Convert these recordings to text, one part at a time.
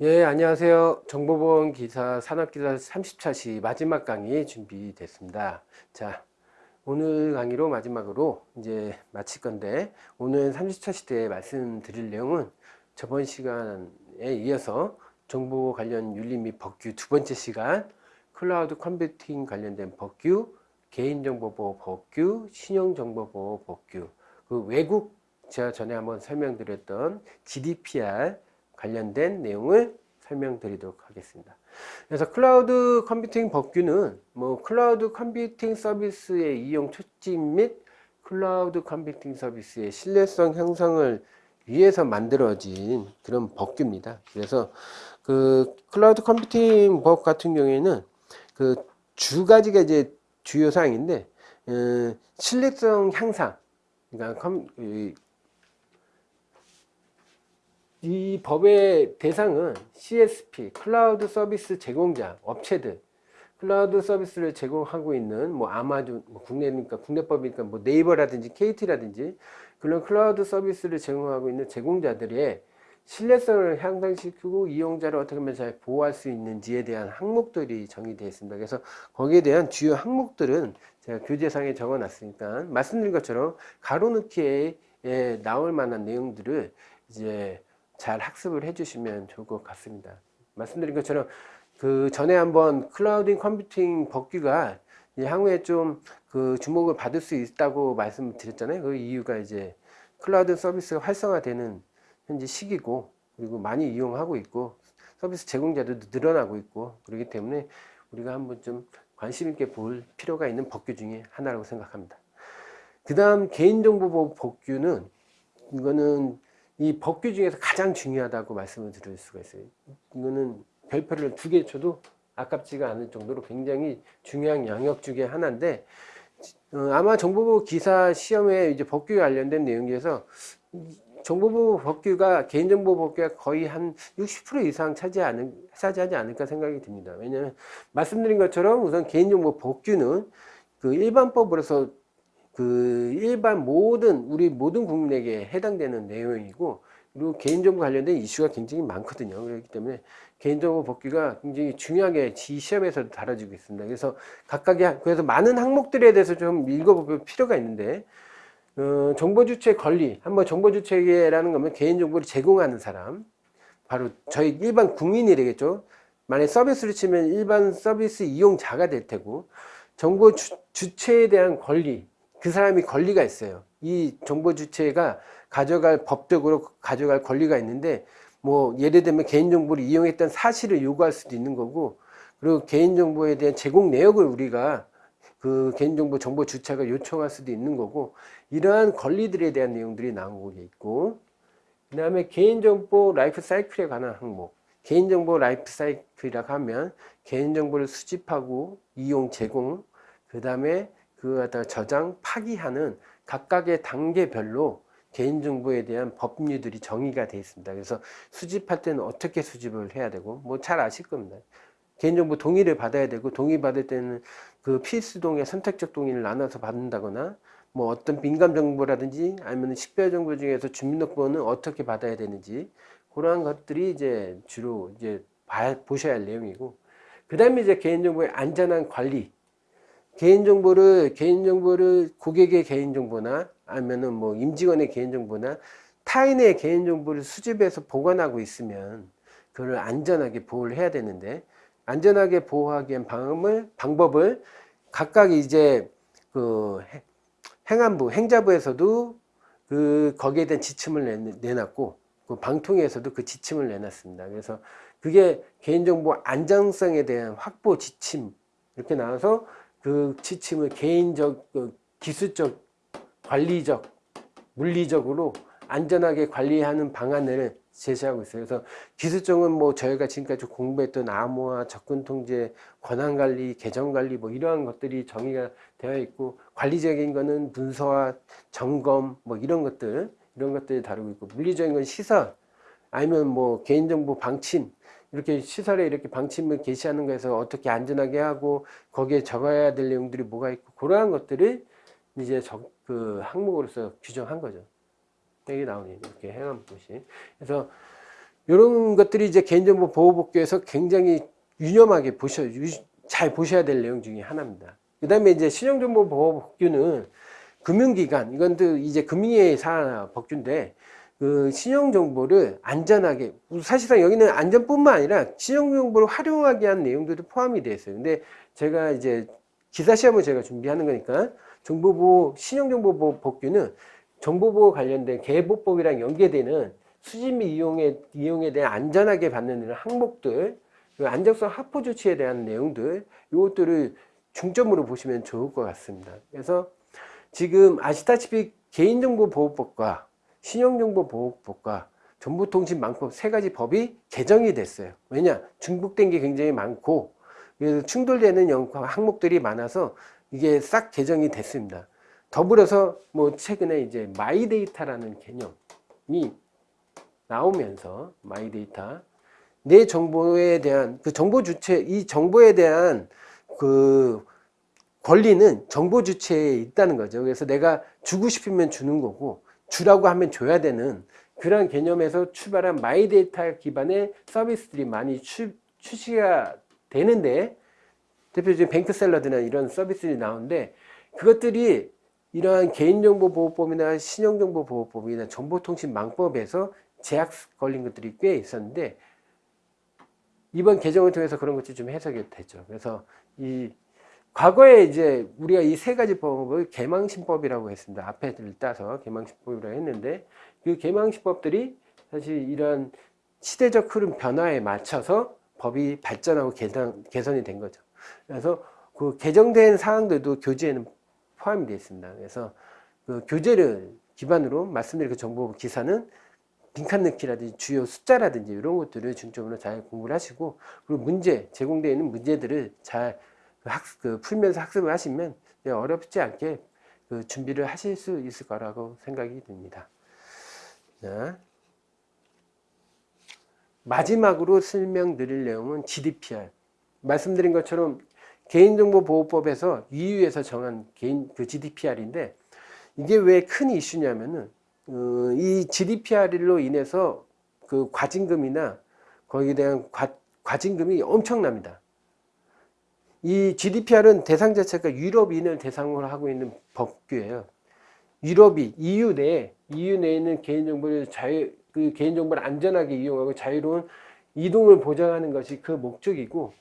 예, 안녕하세요. 정보보험 기사 산업기사 30차시 마지막 강의 준비됐습니다. 자, 오늘 강의로 마지막으로 이제 마칠 건데, 오늘 30차시 때 말씀드릴 내용은 저번 시간에 이어서 정보 관련 윤리 및 법규 두 번째 시간, 클라우드 컴퓨팅 관련된 법규, 개인정보보호 법규, 신용정보보호 법규, 그 외국 제가 전에 한번 설명드렸던 GDPR 관련된 내용을 설명드리도록 하겠습니다. 그래서 클라우드 컴퓨팅 법규는 뭐 클라우드 컴퓨팅 서비스의 이용 촉진 및 클라우드 컴퓨팅 서비스의 신뢰성 형성을 위해서 만들어진 그런 법규입니다. 그래서 그 클라우드 컴퓨팅 법 같은 경우에는 그 두 가지가 이제 주요 사항인데 어, 신뢰성 향상 그러니까 컴, 이 법의 대상은 CSP, 클라우드 서비스 제공자, 업체들, 클라우드 서비스를 제공하고 있는 뭐 아마존, 뭐 국내니까 국내법이니까 뭐 네이버라든지 KT라든지 그런 클라우드 서비스를 제공하고 있는 제공자들의 신뢰성을 향상시키고 이용자를 어떻게 하면 잘 보호할 수 있는지에 대한 항목들이 정의되어 있습니다. 그래서 거기에 대한 주요 항목들은 제가 교재상에 적어 놨으니까 말씀드린 것처럼 괄호넣기에 나올 만한 내용들을 이제 잘 학습을 해주시면 좋을 것 같습니다. 말씀드린 것처럼 그 전에 한번 클라우딩 컴퓨팅 법규가 향후에 좀 그 주목을 받을 수 있다고 말씀드렸잖아요. 그 이유가 이제 클라우드 서비스가 활성화되는 현재 시기고 그리고 많이 이용하고 있고 서비스 제공자들도 늘어나고 있고 그렇기 때문에 우리가 한번 좀 관심 있게 볼 필요가 있는 법규 중에 하나라고 생각합니다. 그 다음 개인정보보호 법규는 이거는 이 법규 중에서 가장 중요하다고 말씀을 드릴 수가 있어요. 이거는 별표를 두 개 쳐도 아깝지가 않을 정도로 굉장히 중요한 영역 중에 하나인데 어, 아마 정보부 기사 시험에 이제 법규 관련된 내용 중에서 정보부 법규가 개인정보 법규가 거의 한 60% 이상 차지하는 차지하지 않을까 생각이 듭니다. 왜냐하면 말씀드린 것처럼 우선 개인정보 법규는 그 일반법으로서 그 일반 모든 우리 모든 국민에게 해당되는 내용이고 그리고 개인정보 관련된 이슈가 굉장히 많거든요. 그렇기 때문에 개인정보 복귀가 굉장히 중요하게 지 시험에서도 다뤄지고 있습니다. 그래서 각각의 그래서 많은 항목들에 대해서 좀 읽어볼 필요가 있는데 어, 정보주체 권리 한번 정보주체라는 거면 개인정보를 제공하는 사람 바로 저희 일반 국민이 되겠죠. 만약 서비스를 치면 일반 서비스 이용자가 될 테고 정보 주, 주체에 대한 권리 그 사람이 권리가 있어요. 이 정보 주체가 가져갈 법적으로 가져갈 권리가 있는데 뭐 예를 들면 개인정보를 이용했던 사실을 요구할 수도 있는 거고 그리고 개인정보에 대한 제공 내역을 우리가 그 개인정보 정보 주체가 요청할 수도 있는 거고 이러한 권리들에 대한 내용들이 나오고 있고 그 다음에 개인정보 라이프 사이클에 관한 항목 개인정보 라이프 사이클이라고 하면 개인정보를 수집하고 이용 제공 그 다음에 그거 갖다가 저장, 파기하는 각각의 단계별로 개인정보에 대한 법률들이 정의가 되어 있습니다. 그래서 수집할 때는 어떻게 수집을 해야 되고 뭐 잘 아실 겁니다. 개인정보 동의를 받아야 되고 동의 받을 때는 그 필수 동의, 선택적 동의를 나눠서 받는다거나 뭐 어떤 민감 정보라든지 아니면 식별 정보 중에서 주민등록번호는 어떻게 받아야 되는지 그러한 것들이 이제 주로 이제 봐, 보셔야 할 내용이고 그 다음에 이제 개인정보의 안전한 관리 개인정보를 개인정보를 고객의 개인정보나 아니면은 뭐 임직원의 개인정보나 타인의 개인정보를 수집해서 보관하고 있으면 그걸 안전하게 보호를 해야 되는데 안전하게 보호하기 위한 방법을 방법을 각각 이제 그 행안부 행자부에서도 그 거기에 대한 지침을 내놨고 그 방통위에서도 그 지침을 내놨습니다. 그래서 그게 개인정보 안정성에 대한 확보 지침 이렇게 나와서 그 지침을 개인적, 그 기술적, 관리적, 물리적으로 안전하게 관리하는 방안을 제시하고 있어요. 그래서 기술적은 뭐 저희가 지금까지 공부했던 암호화, 접근 통제, 권한 관리, 계정 관리 뭐 이러한 것들이 정의가 되어 있고 관리적인 거는 문서화, 점검 뭐 이런 것들 이런 것들이 다루고 있고 물리적인 건 시설 아니면 뭐 개인정보 방침 이렇게 시설에 이렇게 방침을 게시하는 거에서 어떻게 안전하게 하고 거기에 적어야 될 내용들이 뭐가 있고 그러한 것들을 이제 적, 그 항목으로서 규정한 거죠. 여기 나오는 이렇게 행함 것이. 그래서 이런 것들이 이제 개인정보 보호법규에서 굉장히 유념하게 보셔 유- 잘 보셔야 될 내용 중에 하나입니다. 그 다음에 이제 신용정보 보호법규는 금융기관 이건 또 이제 금융의 사 법규인데 그 신용 정보를 안전하게 사실상 여기는 안전뿐만 아니라 신용 정보를 활용하게 한 내용들도 포함이 되어 있어요. 근데 제가 이제 기사 시험을 제가 준비하는 거니까 정보보호 신용정보보호 법규는 정보보호 관련된 개보법이랑 연계되는 수집 및 이용에 이용에 대한 안전하게 받는 이런 항목들 그리고 안정성 확보 조치에 대한 내용들 이것들을 중점으로 보시면 좋을 것 같습니다. 그래서 지금 아시다시피 개인정보보호법과 신용정보보호법과 정보통신망법 세 가지 법이 개정이 됐어요. 왜냐? 중복된 게 굉장히 많고 그래서 충돌되는 영- 항목들이 많아서 이게 싹 개정이 됐습니다. 더불어서 뭐 최근에 이제 마이데이터라는 개념이 나오면서 마이데이터 내 정보에 대한 그 정보 주체 이 정보에 대한 그 권리는 정보 주체에 있다는 거죠. 그래서 내가 주고 싶으면 주는 거고 주라고 하면 줘야 되는 그런 개념에서 출발한 마이데이터 기반의 서비스들이 많이 출, 출시가 되는데 대표적인 뱅크샐러드나 이런 서비스들이 나오는데 그것들이 이러한 개인정보보호법이나 신용정보보호법이나 정보통신망법에서 제약 걸린 것들이 꽤 있었는데 이번 개정을 통해서 그런 것들이 좀 해석이 되죠. 그래서 이 과거에 이제 우리가 이 세 가지 법을 개망신법이라고 했습니다. 앞에를 따서 개망신법이라고 했는데 그 개망신법들이 사실 이런 시대적 흐름 변화에 맞춰서 법이 발전하고 개선, 개선이 된 거죠. 그래서 그 개정된 사항들도 교재에는 포함이 되어 있습니다. 그래서 그 교재를 기반으로 말씀드린 그 정보 기사는 빈칸 넣기라든지 주요 숫자라든지 이런 것들을 중점으로 잘 공부를 하시고 그리고 문제 제공되어 있는 문제들을 잘그 학습, 그 풀면서 학습을 하시면 어렵지 않게 그 준비를 하실 수 있을 거라고 생각이 듭니다. 자, 마지막으로 설명드릴 내용은 GDPR. 말씀드린 것처럼 개인정보보호법에서 EU에서 정한 개인 그 GDPR인데 이게 왜 큰 이슈냐면은 어, 이 GDPR로 인해서 그 과징금이나 거기에 대한 과, 과징금이 엄청납니다. 이 GDPR은 대상 자체가 유럽인을 대상으로 하고 있는 법규예요. 유럽이 EU 내에 EU 내에 있는 개인정보를 자유 그 개인정보를 안전하게 이용하고 자유로운 이동을 보장하는 것이 그 목적이고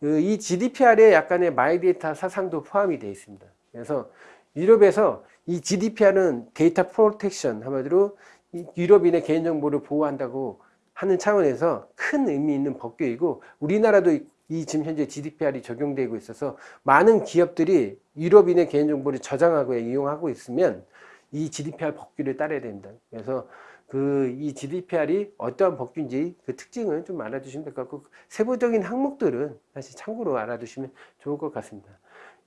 그이 GDPR에 약간의 마이데이터 사상도 포함이 되어 있습니다. 그래서 유럽에서 이 GDPR은 data protection 한마디로 이 유럽인의 개인정보를 보호한다고 하는 차원에서 큰 의미 있는 법규이고 우리나라도 이- 이 지금 현재 GDPR이 적용되고 있어서 많은 기업들이 유럽인의 개인정보를 저장하고 이용하고 있으면 이 GDPR 법규를 따라야 됩니다. 그래서 그 이 GDPR이 어떠한 법규인지 그 특징을 좀 알아두시면 될 것 같고 세부적인 항목들은 사실 참고로 알아두시면 좋을 것 같습니다.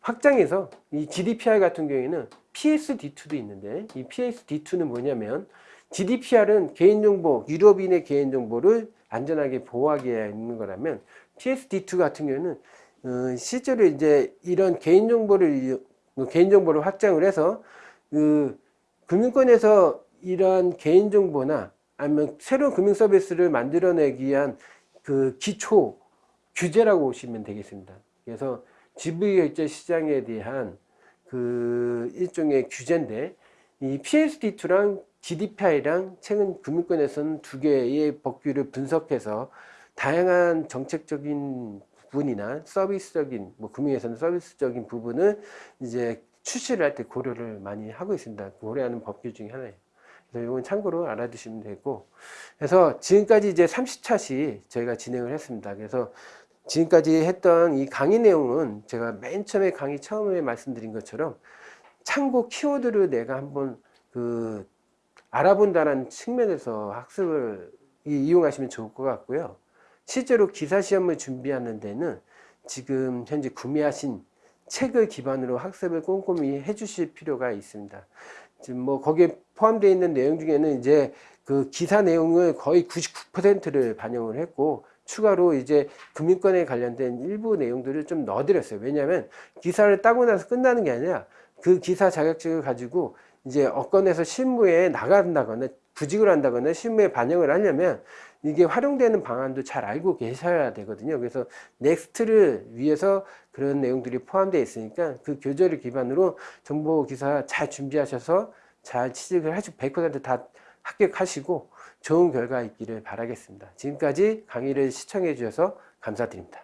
확장해서 이 GDPR 같은 경우에는 PSD2도 있는데 이 PSD2는 뭐냐면 GDPR은 개인정보, 유럽인의 개인정보를 안전하게 보호하기 위해 있는 거라면 PSD2 같은 경우에는 어, 실제로 이제 이런 개인정보를 이- 개인정보를 확장을 해서 그 금융권에서 이러한 개인정보나 아니면 새로운 금융 서비스를 만들어내기 위한 그 기초 규제라고 보시면 되겠습니다. 그래서 지불결제 시장에 대한 그 일종의 규제인데 이 PSD2랑 GDPR이랑 최근 금융권에서는 두 개의 법규를 분석해서 다양한 정책적인 부분이나 서비스적인 뭐 금융에서는 서비스적인 부분을 이제 출시를 할 때 고려를 많이 하고 있습니다. 고려하는 법규 중에 하나예요. 그래서 이건 참고로 알아두시면 되고 그래서 지금까지 이제 30차시 저희가 진행을 했습니다. 그래서 지금까지 했던 이 강의 내용은 제가 맨 처음에 강의 처음에 말씀드린 것처럼 참고 키워드를 내가 한번 그 알아본다는 측면에서 학습을 이- 이용하시면 좋을 것 같고요. 실제로 기사 시험을 준비하는 데는 지금 현재 구매하신 책을 기반으로 학습을 꼼꼼히 해주실 필요가 있습니다. 지금 뭐 거기에 포함되어 있는 내용 중에는 이제 그 기사 내용을 거의 99%를 반영을 했고 추가로 이제 금융권에 관련된 일부 내용들을 좀 넣어드렸어요. 왜냐하면 기사를 따고 나서 끝나는 게 아니라 그 기사 자격증을 가지고 이제 업권에서 실무에 나간다거나 구직을 한다거나 실무에 반영을 하려면 이게 활용되는 방안도 잘 알고 계셔야 되거든요. 그래서 next를 위해서 그런 내용들이 포함되어 있으니까 그 교재를 기반으로 정보 기사 잘 준비하셔서 잘 취직을 하시고 100%다 합격하시고 좋은 결과 있기를 바라겠습니다. 지금까지 강의를 시청해 주셔서 감사드립니다.